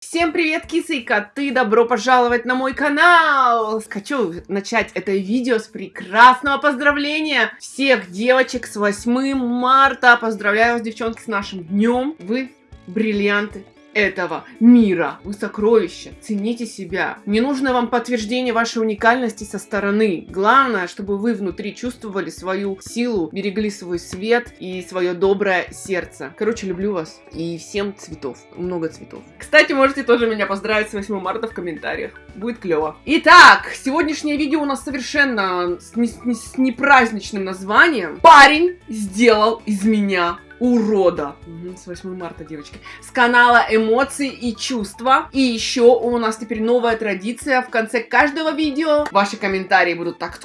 Всем привет, кисы коты! Добро пожаловать на мой канал! Хочу начать это видео с прекрасного поздравления всех девочек с 8 марта. Поздравляю вас, девчонки, с нашим днем. Вы бриллианты этого мира. Вы сокровища. Цените себя. Не нужно вам подтверждение вашей уникальности со стороны. Главное, чтобы вы внутри чувствовали свою силу, берегли свой свет и свое доброе сердце. Короче, люблю вас. И всем цветов. Много цветов. Кстати, можете тоже меня поздравить с 8 марта в комментариях. Будет клево. Итак, сегодняшнее видео у нас совершенно с, не, с непраздничным названием. Парень сделал из меня урода. С 8 марта, девочки. С канала эмоции и чувства. И еще у нас теперь новая традиция. В конце каждого видео ваши комментарии будут так...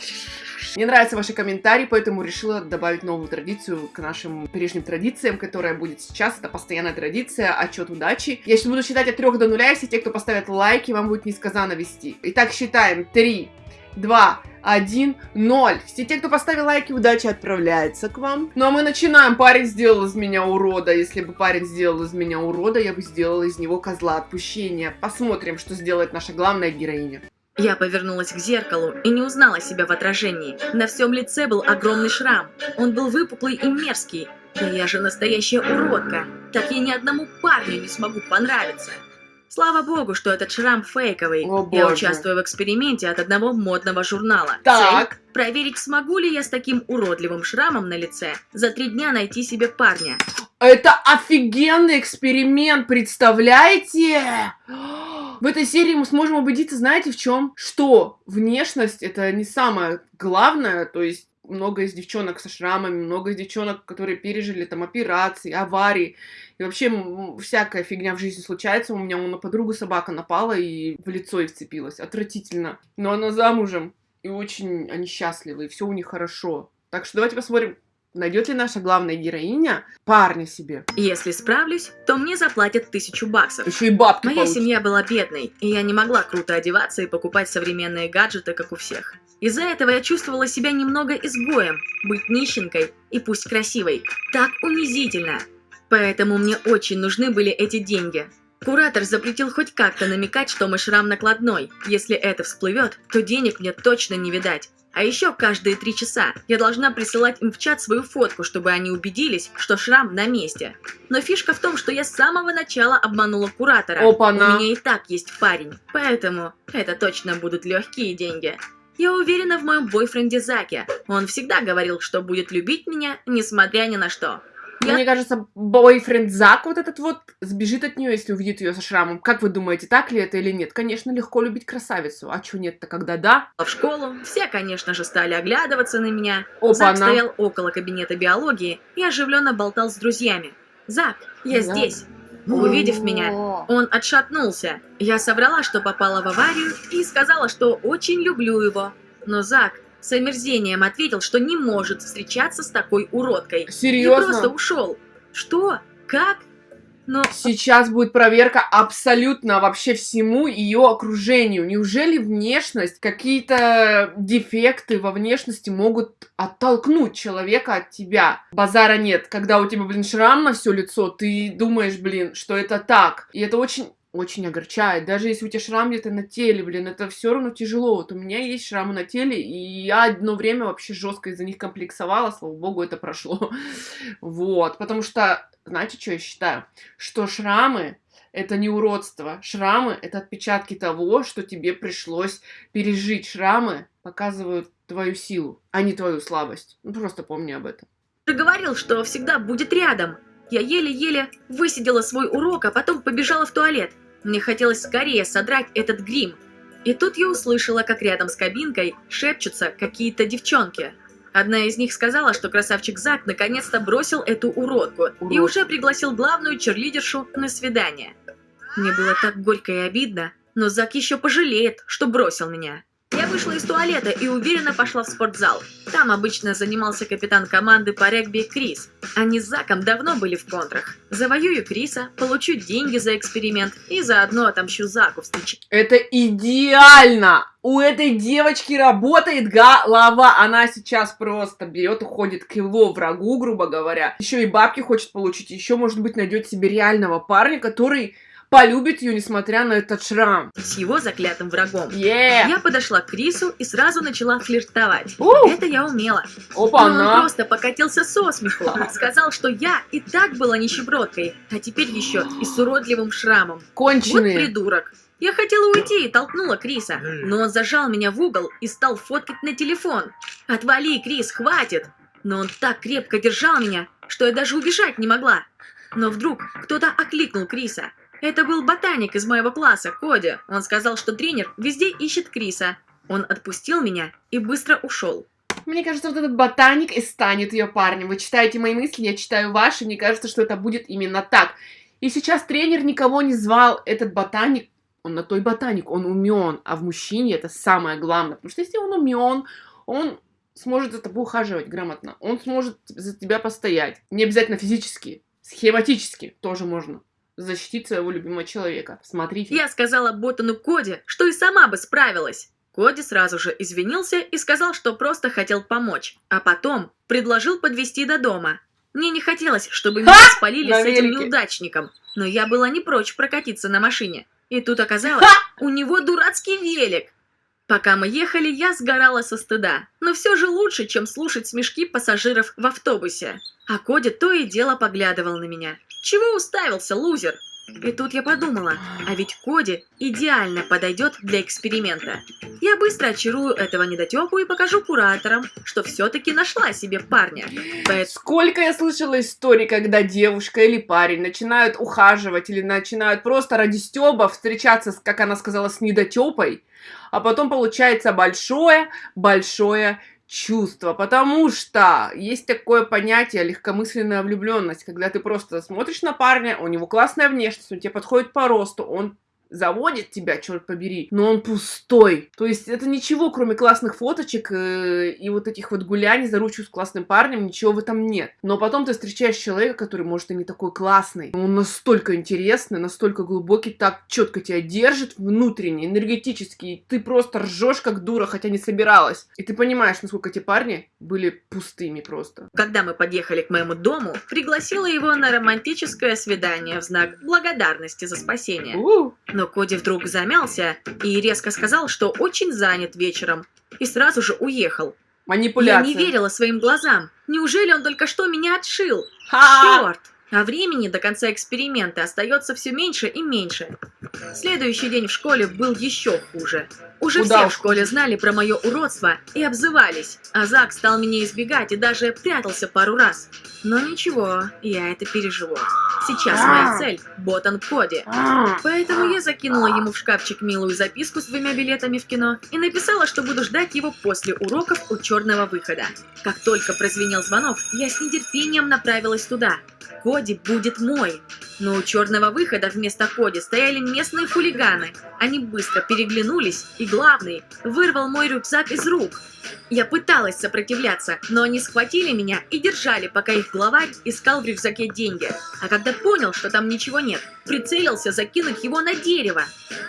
Мне нравятся ваши комментарии, поэтому решила добавить новую традицию к нашим прежним традициям, которая будет сейчас. Это постоянная традиция, отчет удачи. Я сейчас буду считать от 3 до 0, если те, кто поставят лайки, вам будет несказанно вести. Итак, считаем. 3, 2, 1, 0. Все те, кто поставил лайки, удачи отправляется к вам. Ну а мы начинаем. Парень сделал из меня урода. Если бы парень сделал из меня урода, я бы сделала из него козла отпущения. Посмотрим, что сделает наша главная героиня. Я повернулась к зеркалу и не узнала себя в отражении. На всем лице был огромный шрам. Он был выпуклый и мерзкий. Да я же настоящая уродка. Так я ни одному парню не смогу понравиться. Слава богу, что этот шрам фейковый. О, я боже. участвую в эксперименте от одного модного журнала. Так. Цель – проверить, смогу ли я с таким уродливым шрамом на лице за три дня найти себе парня. Это офигенный эксперимент, представляете? В этой серии мы сможем убедиться, знаете, в чем? Что внешность это не самое главное, то есть много из девчонок со шрамами, много из девчонок, которые пережили там операции, аварии. И вообще всякая фигня в жизни случается. У меня на подругу собака напала и в лицо ей вцепилась. Отвратительно. Но она замужем. И очень они счастливы, и все у них хорошо. Так что давайте посмотрим, найдет ли наша главная героиня парня себе. Если справлюсь, то мне заплатят тысячу баксов. Еще и бабки Моя получит. семья была бедной, и я не могла круто одеваться и покупать современные гаджеты, как у всех. Из-за этого я чувствовала себя немного изгоем. Быть нищенкой, и пусть красивой, так унизительно. Поэтому мне очень нужны были эти деньги. Куратор запретил хоть как-то намекать, что мой шрам накладной. Если это всплывет, то денег мне точно не видать. А еще каждые три часа я должна присылать им в чат свою фотку, чтобы они убедились, что шрам на месте. Но фишка в том, что я с самого начала обманула куратора. Опа-на. У меня и так есть парень, поэтому это точно будут легкие деньги. Я уверена в моем бойфренде Заке. Он всегда говорил, что будет любить меня, несмотря ни на что. Я- Мне кажется, бойфренд Зак вот этот вот сбежит от нее, если увидит ее со шрамом. Как вы думаете, так ли это или нет? Конечно, легко любить красавицу. А чё нет-то, когда да? в школу, все, конечно же, стали оглядываться на меня. Опа-на. Зак стоял около кабинета биологии и оживленно болтал с друзьями. «Зак, я Да. здесь!» Увидев меня, он отшатнулся. Я соврала, что попала в аварию и сказала, что очень люблю его. Но Зак с омерзением ответил, что не может встречаться с такой уродкой. И Серьезно? просто ушел. Что? Как? Но Сейчас будет проверка абсолютно вообще всему ее окружению. Неужели внешность, какие-то дефекты во внешности могут оттолкнуть человека от тебя? Базара нет. Когда у тебя, блин, шрам на все лицо, ты думаешь, блин, что это так. И это очень очень огорчает. Даже если у тебя шрам где-то на теле, блин, это все равно тяжело. Вот у меня есть шрамы на теле, и я одно время вообще жестко из-за них комплексовала, слава богу, это прошло. Вот, потому что, знаете, что я считаю? Что шрамы это не уродство. Шрамы это отпечатки того, что тебе пришлось пережить. Шрамы показывают твою силу, а не твою слабость. Ну, просто помни об этом. же говорил, что всегда будет рядом. Я еле-еле высидела свой урок, а потом побежала в туалет. Мне хотелось скорее содрать этот грим. И тут я услышала, как рядом с кабинкой шепчутся какие-то девчонки. Одна из них сказала, что красавчик Зак наконец-то бросил эту уродку и Урод. уже пригласил главную черлидершу на свидание. Мне было так горько и обидно, но Зак еще пожалеет, что бросил меня. Я вышла из туалета и уверенно пошла в спортзал. Там обычно занимался капитан команды по регби Крис. Они с Заком давно были в контрах. Завоюю Криса, получу деньги за эксперимент и заодно отомщу Заку встречи. Это идеально! У этой девочки работает голова. Она сейчас просто берет, уходит к его врагу, грубо говоря. Еще и бабки хочет получить. Еще, может быть, найдет себе реального парня, который полюбит ее, несмотря на этот шрам. с его заклятым врагом. Yeah. Я подошла к Крису и сразу начала флиртовать. У, Это я умела. Опа, Но он просто покатился со смеху. Сказал, что я и так была нищебродкой, а теперь еще и с уродливым шрамом. Вот Конченые. придурок. Я хотела уйти и толкнула Криса, но он зажал меня в угол и стал фоткать на телефон. «Отвали, Крис, хватит!» Но он так крепко держал меня, что я даже убежать не могла. Но вдруг кто-то окликнул Криса. Это был ботаник из моего класса, Коди. Он сказал, что тренер везде ищет Криса. Он отпустил меня и быстро ушел. Мне кажется, вот этот ботаник и станет ее парнем. Вы читаете мои мысли, я читаю ваши. Мне кажется, что это будет именно так. И сейчас тренер никого не звал. Этот ботаник, он на той ботаник, он умен. А в мужчине это самое главное. Потому что если он умен, он сможет за тобой ухаживать грамотно. Он сможет за тебя постоять. Не обязательно физически, схематически тоже можно защитить своего любимого человека. Смотрите. Я сказала Ботану Коди, что и сама бы справилась. Коди сразу же извинился и сказал, что просто хотел помочь, а потом предложил подвезти до дома. Мне не хотелось, чтобы меня Ха! спалили На с этим велике. неудачником, но я была не прочь прокатиться на машине. И тут оказалось, у него дурацкий велик. Пока мы ехали, я сгорала со стыда, но все же лучше, чем слушать смешки пассажиров в автобусе. А Коди то и дело поглядывал на меня. Чего уставился, лузер? И тут я подумала, а ведь Коди идеально подойдет для эксперимента. Я быстро очарую этого недотепу и покажу кураторам, что все-таки нашла себе парня. Поэт- Сколько я слышала историй, когда девушка или парень начинают ухаживать или начинают просто ради стёба встречаться, как она сказала, с недотёпой, а потом получается большое-большое чувство, потому что есть такое понятие легкомысленная влюбленность, когда ты просто смотришь на парня, у него классная внешность, он тебе подходит по росту, он заводит тебя, черт побери, но он пустой. То есть это ничего, кроме классных фоточек э, и вот этих вот гуляний за ручку с классным парнем, ничего в этом нет. Но потом ты встречаешь человека, который, может, и не такой классный. Он настолько интересный, настолько глубокий, так четко тебя держит внутренне, энергетически, и ты просто ржешь как дура, хотя не собиралась. И ты понимаешь, насколько эти парни были пустыми просто. Когда мы подъехали к моему дому, пригласила его на романтическое свидание в знак благодарности за спасение. У, Но Коди вдруг замялся и резко сказал, что очень занят вечером, и сразу же уехал. Я манипуляция. не верила своим глазам. Неужели он только что меня отшил? Ха! Черт! А времени до конца эксперимента остается все меньше и меньше. Следующий день в школе был еще хуже. Уже Куда все в школе знали про мое уродство и обзывались, а Зак стал меня избегать и даже прятался пару раз. Но ничего, я это переживу. Сейчас моя цель – Ботан Коди. А, Поэтому я закинула ему в шкафчик милую записку с двумя билетами в кино и написала, что буду ждать его после уроков у черного выхода. Как только прозвенел звонок, я с нетерпением направилась туда. Коди будет мой. Но у черного выхода вместо Коди стояли местные хулиганы. Они быстро переглянулись, и главный вырвал мой рюкзак из рук. Я пыталась сопротивляться, но они схватили меня и держали, пока их главарь искал в рюкзаке деньги. А когда понял, что там ничего нет, прицелился закинуть его на дерево.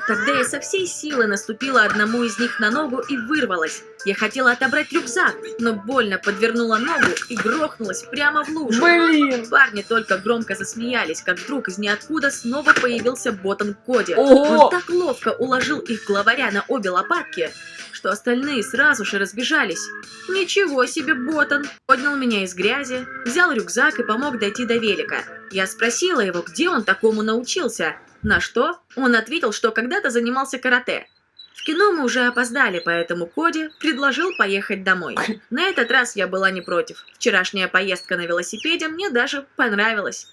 Тогда я со всей силы наступила одному из них на ногу и вырвалась. Я хотела отобрать рюкзак, но больно подвернула ногу и грохнулась прямо в лужу. Блин! Парни только громко засмеялись, как вдруг из ниоткуда снова появился Ботан Коди. Ого! Он так ловко уложил их главаря на обе лопатки, что остальные сразу же разбежались. Ничего себе, Ботан! Поднял меня из грязи, взял рюкзак и помог дойти до велика. Я спросила его, где он такому научился. На что? Он ответил, что когда-то занимался карате. В кино мы уже опоздали, поэтому Коди предложил поехать домой. На этот раз я была не против. Вчерашняя поездка на велосипеде мне даже понравилась.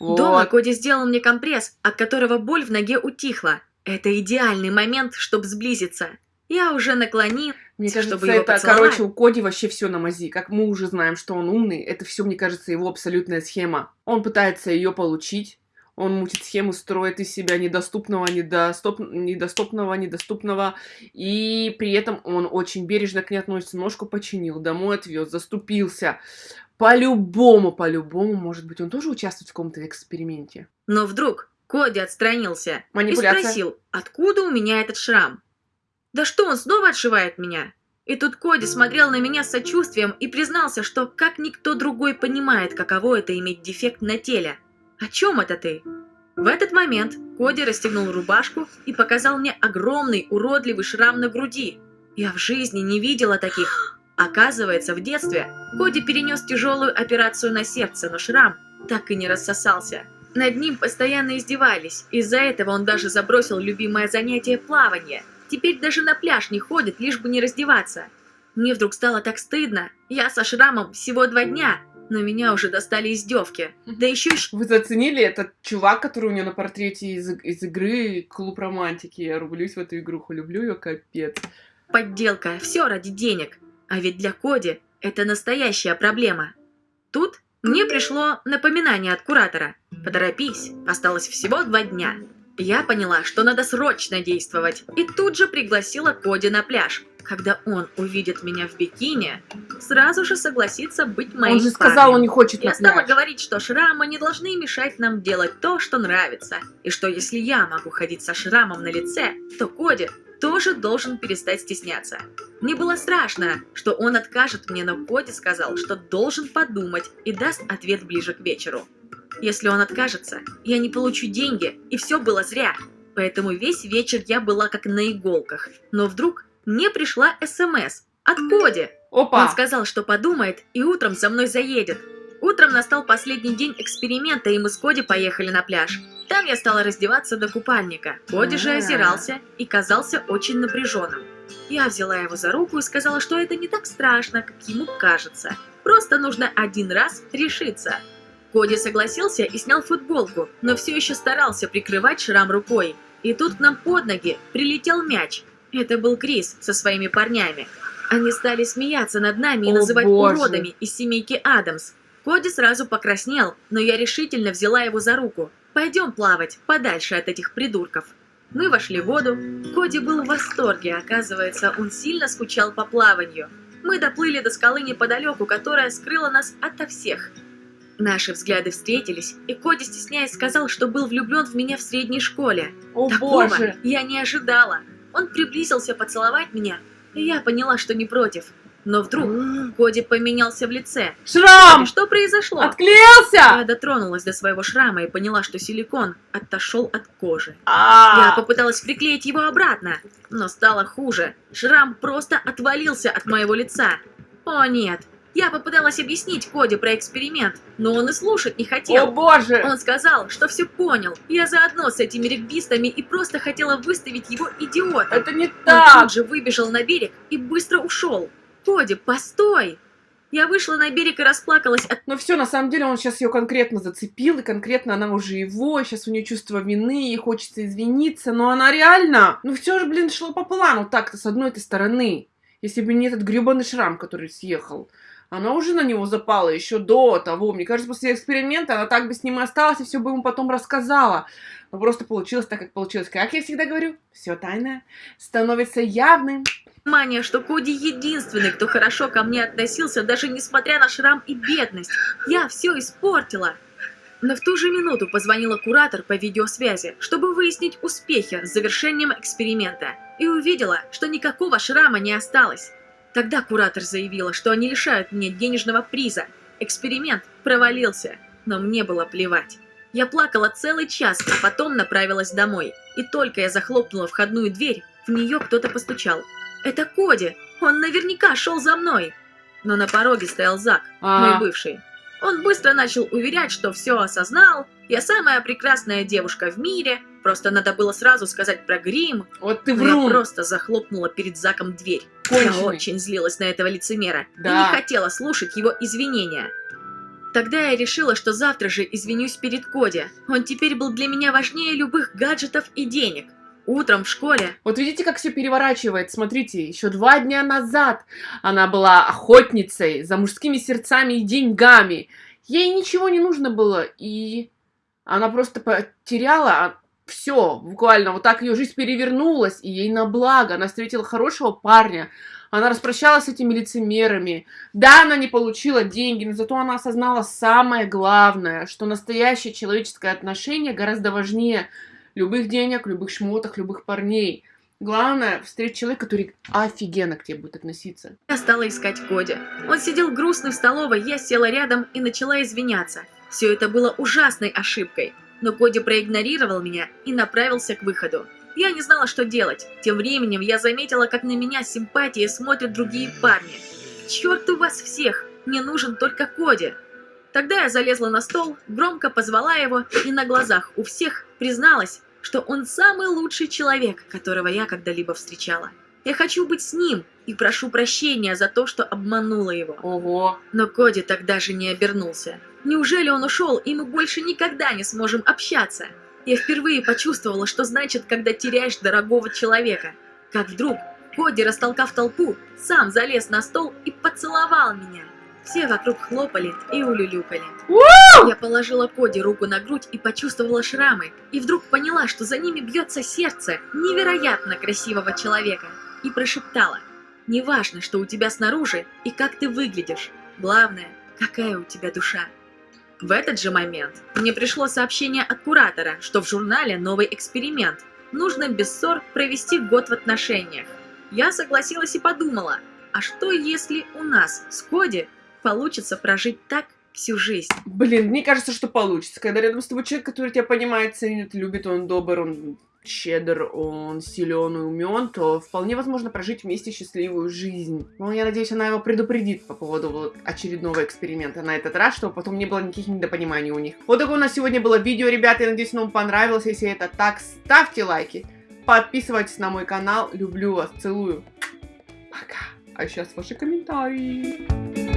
Дома Вот. Коди сделал мне компресс, от которого боль в ноге утихла. Это идеальный момент, чтобы сблизиться. Я уже наклонил. Мне кажется, чтобы его это, поцеловать. короче, у Коди вообще все на мази. Как мы уже знаем, что он умный, это все, мне кажется, его абсолютная схема. Он пытается ее получить. Он мутит схему, строит из себя недоступного, недостоп... недоступного, недоступного. И при этом он очень бережно к ней относится. Ножку починил, домой отвез, заступился. По-любому, по-любому, может быть, он тоже участвует в каком-то эксперименте. Но вдруг Коди отстранился и спросил, откуда у меня этот шрам. Да что, он снова отшивает меня? И тут Коди смотрел на меня с сочувствием и признался, что как никто другой понимает, каково это иметь дефект на теле. О чем это ты? В этот момент Коди расстегнул рубашку и показал мне огромный уродливый шрам на груди. Я в жизни не видела таких. Оказывается, в детстве Коди перенес тяжелую операцию на сердце, но шрам так и не рассосался. Над ним постоянно издевались, из-за этого он даже забросил любимое занятие плавание. Теперь даже на пляж не ходит, лишь бы не раздеваться. Мне вдруг стало так стыдно. Я со шрамом всего два дня, но меня уже достали издевки. Да еще и... Вы заценили этот чувак, который у него на портрете из, из игры Клуб Романтики? Я рублюсь в эту игруху, люблю ее капец. Подделка, все ради денег. А ведь для Коди это настоящая проблема. Тут мне пришло напоминание от куратора. Поторопись, осталось всего два дня. Я поняла, что надо срочно действовать, и тут же пригласила Коди на пляж. Когда он увидит меня в бикини, сразу же согласится быть моим Он же сказал, парнем. он не хочет Я стала говорить, что шрамы не должны мешать нам делать то, что нравится. И что если я могу ходить со шрамом на лице, то Коди тоже должен перестать стесняться. Мне было страшно, что он откажет мне, но Коди сказал, что должен подумать и даст ответ ближе к вечеру. Если он откажется, я не получу деньги, и все было зря. Поэтому весь вечер я была как на иголках. Но вдруг мне пришла СМС от Коди. Опа! Он сказал, что подумает и утром со мной заедет. Утром настал последний день эксперимента, и мы с Коди поехали на пляж. Там я стала раздеваться до купальника. Коди же А. озирался и казался очень напряженным. Я взяла его за руку и сказала, что это не так страшно, как ему кажется. Просто нужно один раз решиться. Коди согласился и снял футболку, но все еще старался прикрывать шрам рукой. И тут к нам под ноги прилетел мяч. Это был Крис со своими парнями. Они стали смеяться над нами и О, называть боже. уродами из семейки Адамс. Коди сразу покраснел, но я решительно взяла его за руку. «Пойдем плавать, подальше от этих придурков». Мы вошли в воду. Коди был в восторге, оказывается, он сильно скучал по плаванию. Мы доплыли до скалы неподалеку, которая скрыла нас ото всех. Наши взгляды встретились, и Коди, стесняясь, сказал, что был влюблен в меня в средней школе. О Такого боже! я не ожидала. Он приблизился поцеловать меня, и я поняла, что не против. Но вдруг Коди поменялся в лице. Шрам! Что произошло? Я Отклеился! дотронулась до своего шрама и поняла, что силикон отошел от кожи. Я А, попыталась приклеить его обратно, но стало хуже. Шрам просто отвалился от моего лица. О нет! Я попыталась объяснить Коди про эксперимент, но он и слушать не О хотел. боже! Он сказал, что все понял. Я заодно с этими регбистами и просто хотела выставить его идиотом. Это не Он так! тут же выбежал на берег и быстро ушел. Коди, постой! Я вышла на берег и расплакалась от... Но все, на самом деле, он сейчас ее конкретно зацепил, и конкретно она уже его, сейчас у нее чувство вины, ей хочется извиниться, но она реально, ну все же, блин, шло по плану так-то, с одной-то стороны. Если бы не этот гребаный шрам, который съехал. Она уже на него запала еще до того. Мне кажется, после эксперимента она так бы с ним и осталась, и все бы ему потом рассказала. Но просто получилось так, как получилось. Как я всегда говорю, все тайное становится явным. Мания, что Коди единственный, кто хорошо ко мне относился, даже несмотря на шрам и бедность. Я все испортила. Но в ту же минуту позвонила куратор по видеосвязи, чтобы выяснить успехи с завершением эксперимента. И увидела, что никакого шрама не осталось. Тогда куратор заявила, что они лишают меня денежного приза. Эксперимент провалился, но мне было плевать. Я плакала целый час, а потом направилась домой. И только я захлопнула входную дверь, в нее кто-то постучал. Это Коди! Он наверняка шел за мной! Но на пороге стоял Зак, А. мой бывший. Он быстро начал уверять, что все осознал, я самая прекрасная девушка в мире, просто надо было сразу сказать про грим, Вот ты но я врун. просто захлопнула перед Заком дверь. Я Конченый. очень злилась на этого лицемера и Да. не хотела слушать его извинения. Тогда я решила, что завтра же извинюсь перед Коди. Он теперь был для меня важнее любых гаджетов и денег. Утром в школе Вот видите, как все переворачивает. Смотрите, еще два дня назад она была охотницей за мужскими сердцами и деньгами. Ей ничего не нужно было, и она просто потеряла все, буквально. Вот так ее жизнь перевернулась, и ей на благо. Она встретила хорошего парня. Она распрощалась с этими лицемерами. Да, она не получила деньги, но зато она осознала самое главное, что настоящее человеческое отношение гораздо важнее любых денег, любых шмоток, любых парней. Главное, встретить человека, который офигенно к тебе будет относиться. я стала искать Коди. Он сидел грустный в столовой, я села рядом и начала извиняться. Все это было ужасной ошибкой. но Коди проигнорировал меня и направился к выходу. Я не знала, что делать. Тем временем я заметила, как на меня с симпатией смотрят другие парни. Черт у вас всех! Мне нужен только Коди. Тогда я залезла на стол, громко позвала его и на глазах у всех призналась, что он самый лучший человек, которого я когда-либо встречала. Я хочу быть с ним и прошу прощения за то, что обманула его. Ого. Но Коди тогда же не обернулся. Неужели он ушел, и мы больше никогда не сможем общаться? Я впервые почувствовала, что значит, когда теряешь дорогого человека. Как вдруг Коди, растолкав толпу, сам залез на стол и поцеловал меня. Все вокруг хлопали и улюлюкали. Я положила Коди руку на грудь и почувствовала шрамы, и вдруг поняла, что за ними бьется сердце невероятно красивого человека, и прошептала, «Неважно, что у тебя снаружи и как ты выглядишь, главное, какая у тебя душа». В этот же момент мне пришло сообщение от куратора, что в журнале новый эксперимент. Нужно без ссор провести год в отношениях. Я согласилась и подумала, а что если у нас с Коди получится прожить так всю жизнь? Блин, мне кажется, что получится. Когда рядом с тобой человек, который тебя понимает, ценит, любит, он добр, он щедр, он силен и умен, то вполне возможно прожить вместе счастливую жизнь. Ну, я надеюсь, она его предупредит по поводу вот очередного эксперимента на этот раз, чтобы потом не было никаких недопониманий у них. Вот такое у нас сегодня было видео, ребята. Я надеюсь, оно вам понравилось. Если это так, ставьте лайки, подписывайтесь на мой канал. Люблю вас, целую. Пока. А сейчас ваши комментарии.